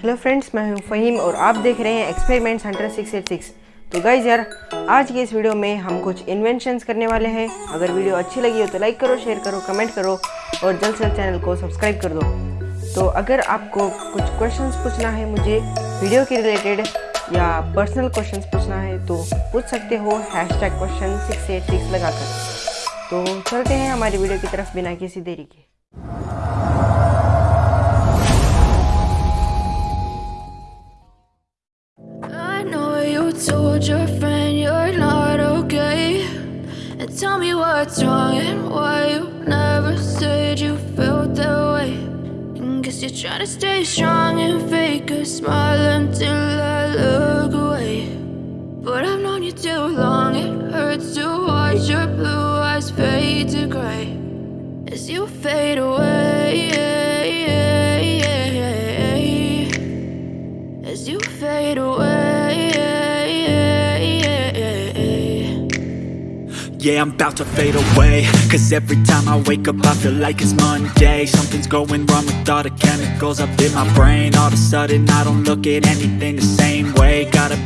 Hello friends मैं हूँ फ़हीम और आप देख रहे हैं एक्सपेरिमेंट्स हंटर 686 तो गाइज़ यार, आज के इस वीडियो में हम कुछ इन्वेंशंस करने वाले हैं। अगर वीडियो अच्छी लगी हो तो लाइक करो शेयर करो कमेंट करो और जल्द से जल्द चैनल को सब्सक्राइब कर दो। तो अगर आपको कुछ क्वेश्चन पूछना है मुझे वीडियो के रिलेटेड या पर्सनल क्वेश्चन पूछना है तो पूछ सकते हो hashtag question six eight six लगाकर। तो चलते हैं हमारी वीडियो की तरफ़ बिना किसी देरी के। Told your friend you're not okay. And tell me what's wrong and why you never said you felt that way. And guess you're trying to stay strong and fake a smile until I look away. But I've known you too long, it hurts to watch your blue eyes fade to gray as you fade away. As you fade away. Yeah, I'm about to fade away. Cause every time I wake up I feel like it's Monday. Something's going wrong with all the chemicals up in my brain. All of a sudden I don't look at anything the same way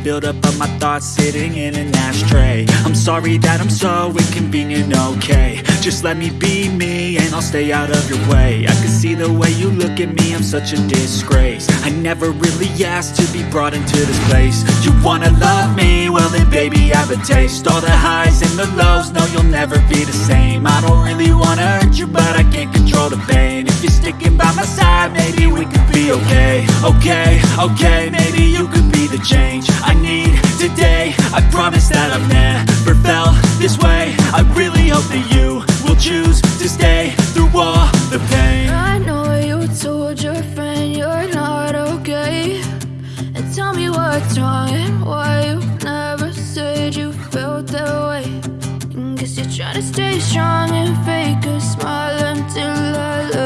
Got a buildup of my thoughts sitting in an ashtray. I'm sorry that I'm so inconvenient, okay. Just let me be me and I'll stay out of your way. I can see the way you look at me, I'm such a disgrace. I never really asked to be brought into this place. You wanna love me? Well then baby I have a taste. All the highs and the lows, no you'll never be the same. I don't really wanna hurt you but I can't control the pain. If you're sticking by my side maybe we could be okay. Okay, okay, maybe the change I need today I promise that I've never felt this way I really hope that you will choose to stay through all the pain I know you told your friend you're not okay. And tell me what's wrong and why you never said you felt that way. And guess you're trying to stay strong and fake a smile until I look